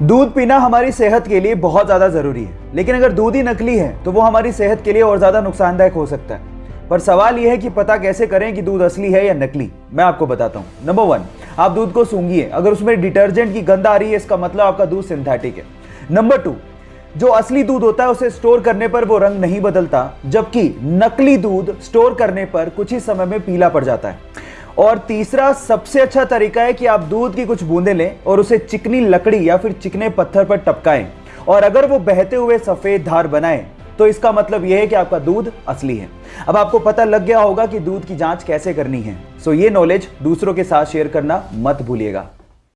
दूध पीना हमारी सेहत के लिए बहुत ज़्यादा ज़रूरी है। लेकिन अगर दूध ही नकली है तो वो हमारी सेहत के लिए और ज़्यादा नुकसानदायक हो सकता है। पर सवाल यह है कि पता कैसे करें कि दूध असली है या नकली? मैं आपको बताता हूँ। नंबर वन आप दूध को सूंघिए। अगर उसमें डिटर्जेंट की गंध आ रही है, इसका मतलब आपका दूध सिंथेटिक है। नंबर टू जो असली दूध होता है, उसे स्टोर करने पर वो रंग नहीं बदलता, जबकि नकली दूध स्टोर करने पर कुछ ही समय में पीला पड़ जाता है। और तीसरा सबसे अच्छा तरीका है कि आप दूध की कुछ बूंदे लें और उसे चिकनी लकड़ी या फिर चिकने पत्थर पर टपकाएँ। और अगर वो बहते हुए सफ़ेद धार बनाए तो इसका मतलब यह है कि आपका दूध असली है। अब आपको पता लग गया होगा कि दूध की जाँच कैसे करनी है। सो ये नॉलेज दूसरों के साथ शेयर करना मत भूलिएगा।